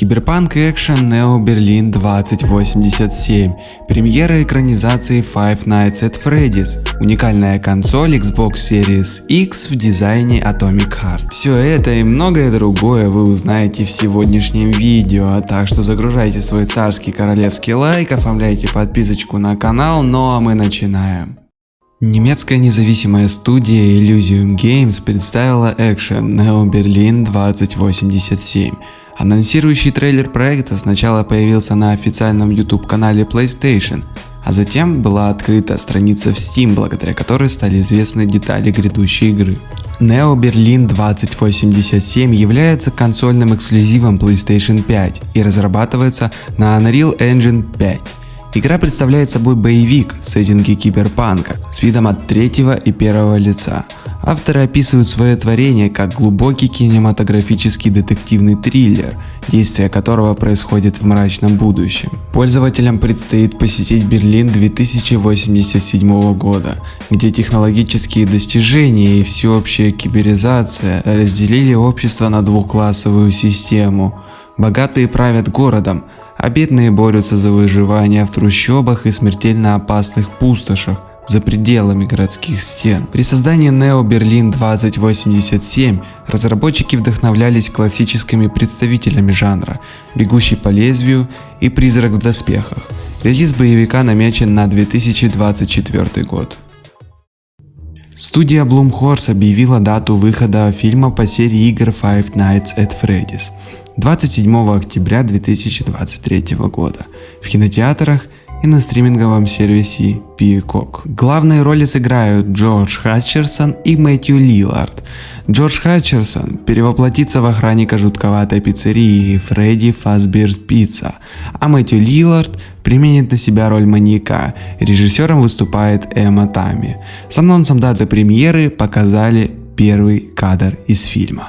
Киберпанк экшен Neo Berlin 2087, премьера экранизации Five Nights at Freddy's, уникальная консоль Xbox Series X в дизайне Atomic Heart. Все это и многое другое вы узнаете в сегодняшнем видео, так что загружайте свой царский королевский лайк, оформляйте подписочку на канал, ну а мы начинаем. Немецкая независимая студия Elysium Games представила экшен Neo Berlin 2087. Анонсирующий трейлер проекта сначала появился на официальном YouTube канале PlayStation, а затем была открыта страница в Steam, благодаря которой стали известны детали грядущей игры. Neo Berlin 2087 является консольным эксклюзивом PlayStation 5 и разрабатывается на Unreal Engine 5. Игра представляет собой боевик в сеттинге киберпанка с видом от третьего и первого лица. Авторы описывают свое творение как глубокий кинематографический детективный триллер, действие которого происходит в мрачном будущем. Пользователям предстоит посетить Берлин 2087 года, где технологические достижения и всеобщая киберизация разделили общество на двухклассовую систему. Богатые правят городом, а бедные борются за выживание в трущобах и смертельно опасных пустошах за пределами городских стен. При создании Neo Berlin 2087 разработчики вдохновлялись классическими представителями жанра «Бегущий по лезвию» и «Призрак в доспехах». Релиз боевика намечен на 2024 год. Студия Blumhouse объявила дату выхода фильма по серии игр Five Nights at Freddy's 27 октября 2023 года в кинотеатрах и на стриминговом сервисе Peacock. Главные роли сыграют Джордж Хатчерсон и Мэтью Лилард. Джордж Хатчерсон перевоплотится в охранника жутковатой пиццерии Фредди Фазберс Пицца, а Мэтью Лилард применит на себя роль маньяка. Режиссером выступает Эмма Тами. С анонсом даты премьеры показали первый кадр из фильма.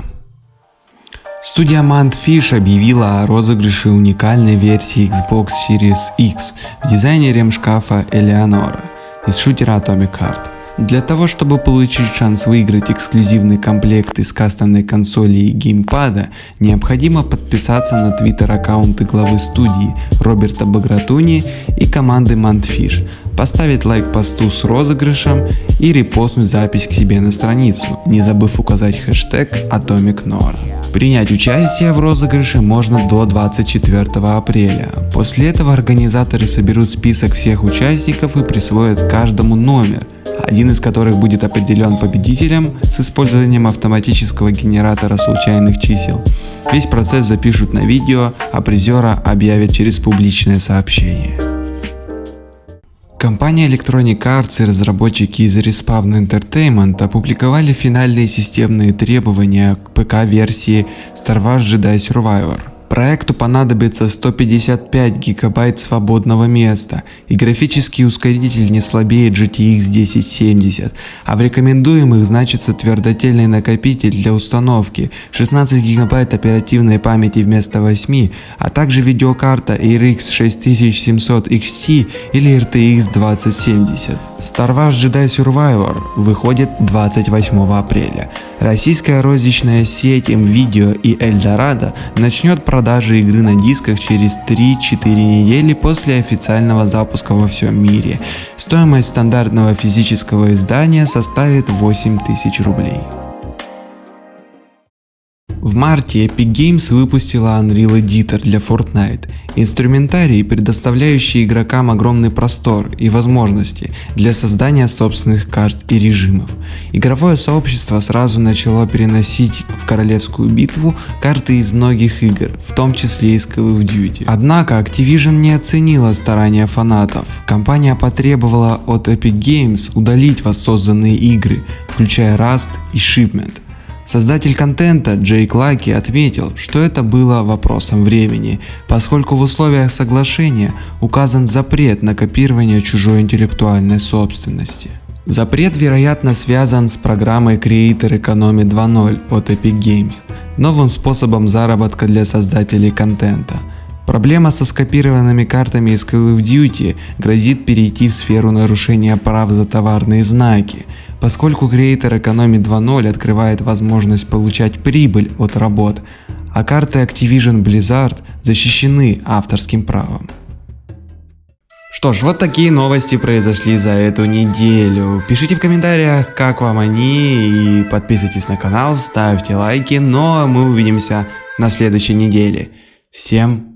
Студия Mantfish объявила о розыгрыше уникальной версии Xbox Series X в дизайне ремшкафа Eleonora из шутера Atomic Heart. Для того, чтобы получить шанс выиграть эксклюзивный комплект из кастомной консоли и геймпада, необходимо подписаться на твиттер аккаунты главы студии Роберта Багратуни и команды Mantfish, поставить лайк посту с розыгрышем и репостнуть запись к себе на страницу, не забыв указать хэштег Atomic Nora. Принять участие в розыгрыше можно до 24 апреля. После этого организаторы соберут список всех участников и присвоят каждому номер, один из которых будет определен победителем с использованием автоматического генератора случайных чисел. Весь процесс запишут на видео, а призера объявят через публичное сообщение. Компания Electronic Arts и разработчики из Respawn Entertainment опубликовали финальные системные требования к ПК-версии Star Wars Jedi Survivor. Проекту понадобится 155 гигабайт свободного места и графический ускоритель не слабее GTX 1070, а в рекомендуемых значится твердотельный накопитель для установки, 16 гигабайт оперативной памяти вместо 8, а также видеокарта RX 6700 XT или RTX 2070. Star Wars Jedi Survivor выходит 28 апреля. Российская розничная сеть MVideo и Eldorado начнет продавать продажи игры на дисках через 3-4 недели после официального запуска во всем мире. Стоимость стандартного физического издания составит 8000 рублей. В марте Epic Games выпустила Unreal Editor для Fortnite, инструментарий, предоставляющий игрокам огромный простор и возможности для создания собственных карт и режимов. Игровое сообщество сразу начало переносить в королевскую битву карты из многих игр, в том числе из Call of Duty. Однако Activision не оценила старания фанатов. Компания потребовала от Epic Games удалить воссозданные игры, включая Rust и Shipment. Создатель контента Джейк Лаки отметил, что это было вопросом времени, поскольку в условиях соглашения указан запрет на копирование чужой интеллектуальной собственности. Запрет вероятно связан с программой Creator Economy 2.0 от Epic Games, новым способом заработка для создателей контента. Проблема со скопированными картами из Call of Duty грозит перейти в сферу нарушения прав за товарные знаки, поскольку Creator Economy 2.0 открывает возможность получать прибыль от работ, а карты Activision Blizzard защищены авторским правом. Что ж, вот такие новости произошли за эту неделю. Пишите в комментариях, как вам они, и подписывайтесь на канал, ставьте лайки, но ну, а мы увидимся на следующей неделе. Всем